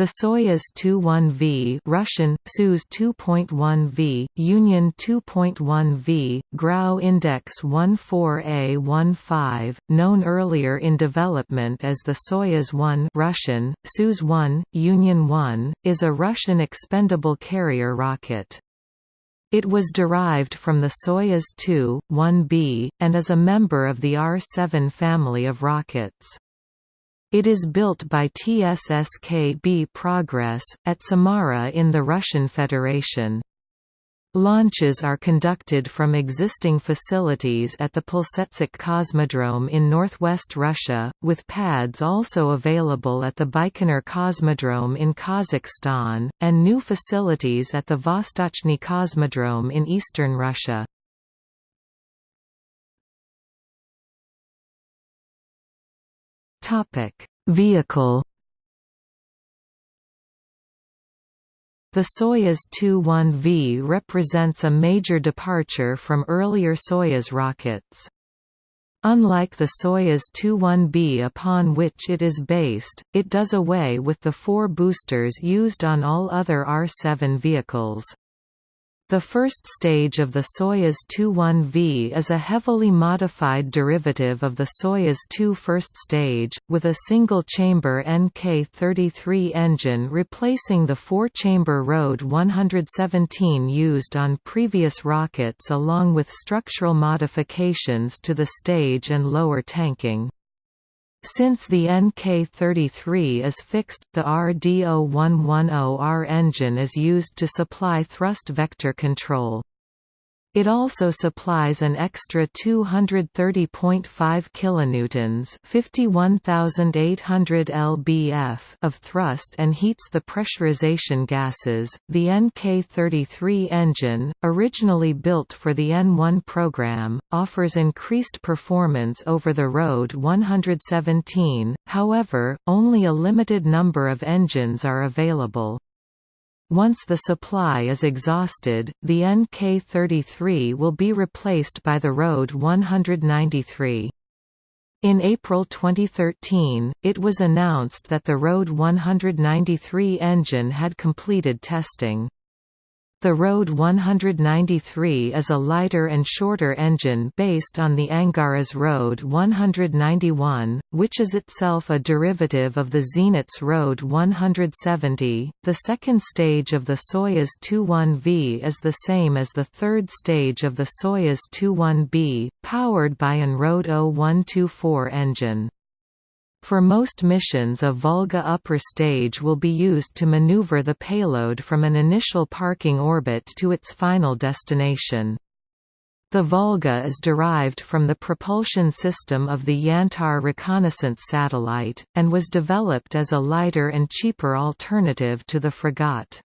The Soyuz 21V Russian, Soyuz 2.1V, Union 2.1V, Grau Index 14A15, known earlier in development as the Soyuz 1 Russian, Soyuz 1, Union 1, is a Russian expendable carrier rocket. It was derived from the Soyuz 2, 1B, and is a member of the R-7 family of rockets. It is built by TSSKB Progress, at Samara in the Russian Federation. Launches are conducted from existing facilities at the Plesetsk Cosmodrome in northwest Russia, with pads also available at the Baikonur Cosmodrome in Kazakhstan, and new facilities at the Vostochny Cosmodrome in eastern Russia. Topic: Vehicle. The Soyuz 2-1V represents a major departure from earlier Soyuz rockets. Unlike the Soyuz 2-1B upon which it is based, it does away with the four boosters used on all other R-7 vehicles. The first stage of the Soyuz 2-1V is a heavily modified derivative of the Soyuz 2 first stage, with a single-chamber NK-33 engine replacing the four-chamber RD 117 used on previous rockets along with structural modifications to the stage and lower tanking. Since the NK33 is fixed, the RD0110R engine is used to supply thrust vector control. It also supplies an extra 230.5 kilonewtons, 51800 lbf of thrust and heats the pressurization gases. The NK33 engine, originally built for the N1 program, offers increased performance over the RD 117. However, only a limited number of engines are available. Once the supply is exhausted, the NK-33 will be replaced by the RD 193. In April 2013, it was announced that the RD 193 engine had completed testing. The RD 193 is a lighter and shorter engine based on the Angaras RD 191, which is itself a derivative of the Zenits RD 170. The second stage of the Soyuz 21V is the same as the third stage of the Soyuz 21B, powered by an RD 0124 engine. For most missions a Volga upper stage will be used to maneuver the payload from an initial parking orbit to its final destination. The Volga is derived from the propulsion system of the Yantar reconnaissance satellite, and was developed as a lighter and cheaper alternative to the Fregat.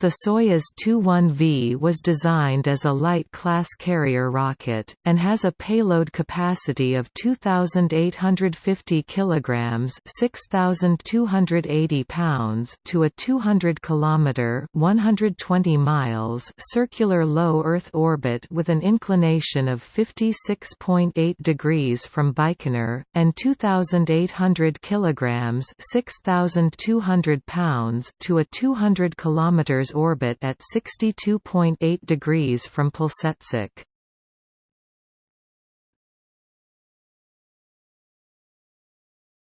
The Soyuz 21V was designed as a light-class carrier rocket, and has a payload capacity of 2,850 kg 6,280 pounds to a 200 km 120 miles circular low Earth orbit with an inclination of 56.8 degrees from Baikonur, and 2,800 kg 6,200 pounds to a 200 km orbit at 62.8 degrees from Plesetsk.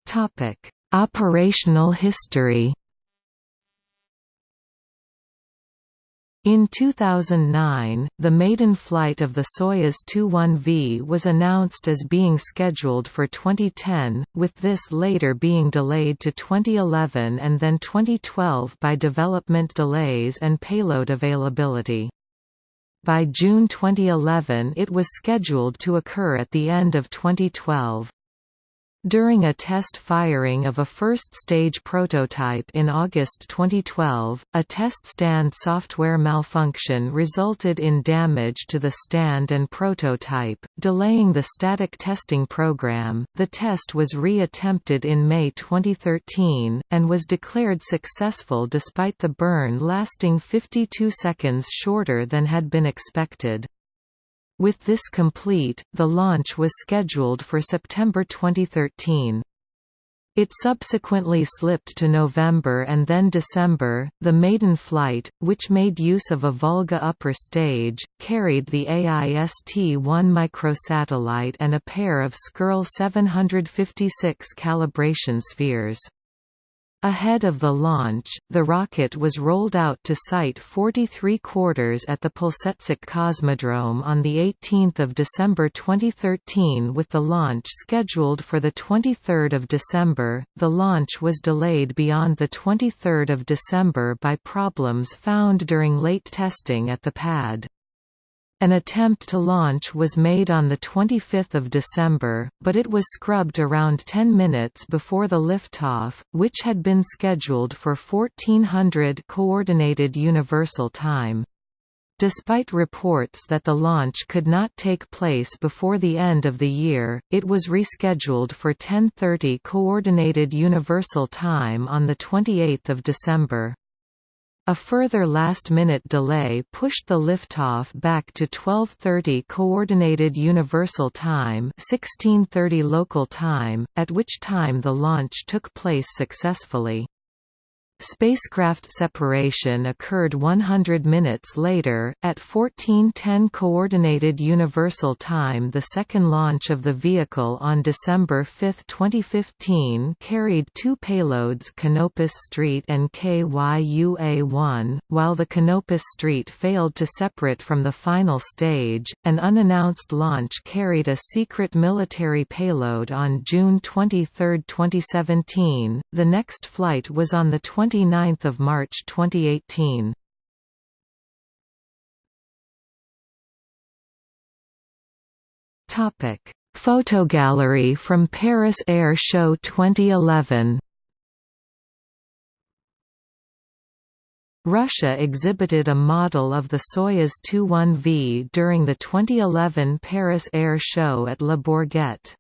Topic: Operational history. In 2009, the maiden flight of the Soyuz 21V was announced as being scheduled for 2010, with this later being delayed to 2011 and then 2012 by development delays and payload availability. By June 2011 it was scheduled to occur at the end of 2012. During a test firing of a first-stage prototype in August 2012, a test stand software malfunction resulted in damage to the stand and prototype, delaying the static testing program. The test was re-attempted in May 2013, and was declared successful despite the burn lasting 52 seconds shorter than had been expected. With this complete, the launch was scheduled for September 2013. It subsequently slipped to November and then December. The maiden flight, which made use of a Volga upper stage, carried the AIST-1 microsatellite and a pair of Skirl 756 calibration spheres. Ahead of the launch, the rocket was rolled out to Site 43 quarters at the Plesetsk Cosmodrome on 18 December 2013 with the launch scheduled for 23 December. The launch was delayed beyond 23 December by problems found during late testing at the pad. An attempt to launch was made on 25 December, but it was scrubbed around 10 minutes before the liftoff, which had been scheduled for 1400 Coordinated Universal Time. Despite reports that the launch could not take place before the end of the year, it was rescheduled for 10:30 Coordinated Universal Time on the 28th of December. A further last-minute delay pushed the liftoff back to 12:30 Coordinated Universal Time, 16:30 local time, at which time the launch took place successfully. Spacecraft separation occurred 100 minutes later, at 1410 Coordinated Universal Time The second launch of the vehicle on December 5, 2015 carried two payloads Canopus Street and KYUA-1, while the Canopus Street failed to separate from the final stage. An unannounced launch carried a secret military payload on June 23, 2017. The next flight was on the 20 29 March 2018. Topic: Photogallery from Paris Air Show 2011. Russia exhibited a model of the Soyuz 21V during the 2011 Paris Air Show at Le Bourget.